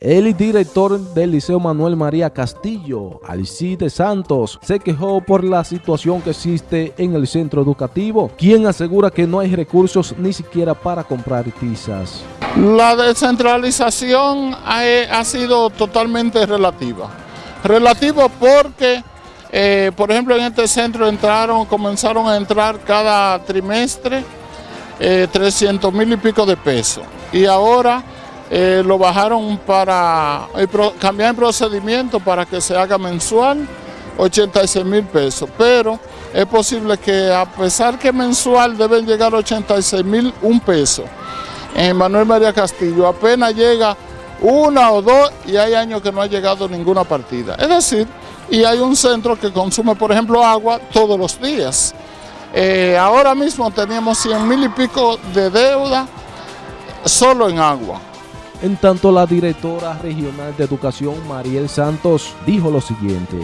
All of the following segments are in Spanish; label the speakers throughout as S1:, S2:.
S1: El director del Liceo Manuel María Castillo, Alcide Santos, se quejó por la situación que existe en el centro educativo, quien asegura que no hay recursos ni siquiera para comprar tizas.
S2: La descentralización ha, sido totalmente relativa. Relativa porque, eh, por ejemplo, en este centro entraron, comenzaron a entrar cada trimestre 300 eh, mil y pico de pesos. Y ahora eh, lo bajaron para cambiar el procedimiento para que se haga mensual, 86 mil pesos, pero es posible que a pesar que mensual deben llegar 86 mil un peso, en Manuel María Castillo apenas llega una o dos y hay años que no ha llegado ninguna partida. Es decir, y hay un centro que consume, por ejemplo, agua todos los días. Eh, ahora mismo teníamos 100 mil y pico de deuda solo en agua.
S1: En tanto, la directora regional de educación, Mariel Santos, dijo lo siguiente.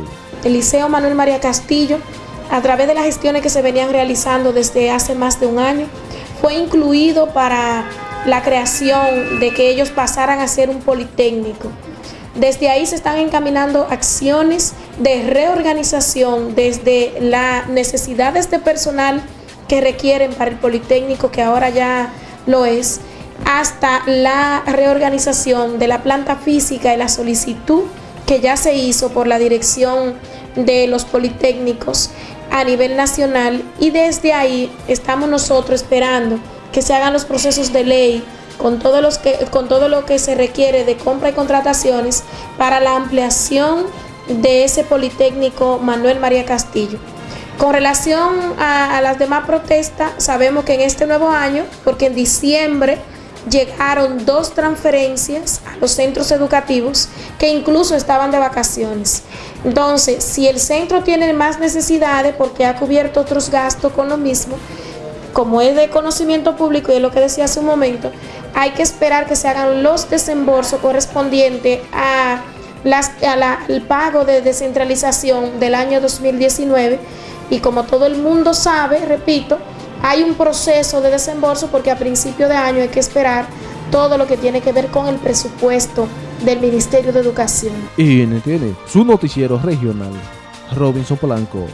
S3: El Liceo Manuel María Castillo, a través de las gestiones que se venían realizando desde hace más de un año, fue incluido para la creación de que ellos pasaran a ser un politécnico. Desde ahí se están encaminando acciones de reorganización desde las necesidades de personal que requieren para el Politécnico, que ahora ya lo es, hasta la reorganización de la planta física y la solicitud que ya se hizo por la dirección de los Politécnicos a nivel nacional y desde ahí estamos nosotros esperando que se hagan los procesos de ley con, todos los que, con todo lo que se requiere de compra y contrataciones para la ampliación de ese Politécnico Manuel María Castillo. Con relación a, a las demás protestas, sabemos que en este nuevo año, porque en diciembre llegaron dos transferencias a los centros educativos que incluso estaban de vacaciones. Entonces, si el centro tiene más necesidades porque ha cubierto otros gastos con lo mismo, como es de conocimiento público y es lo que decía hace un momento, hay que esperar que se hagan los desembolsos correspondientes a las, al pago de descentralización del año 2019 y como todo el mundo sabe, repito, hay un proceso de desembolso porque a principio de año hay que esperar todo lo que tiene que ver con el presupuesto del Ministerio de Educación.
S1: Y tiene su noticiero regional, Robinson Polanco.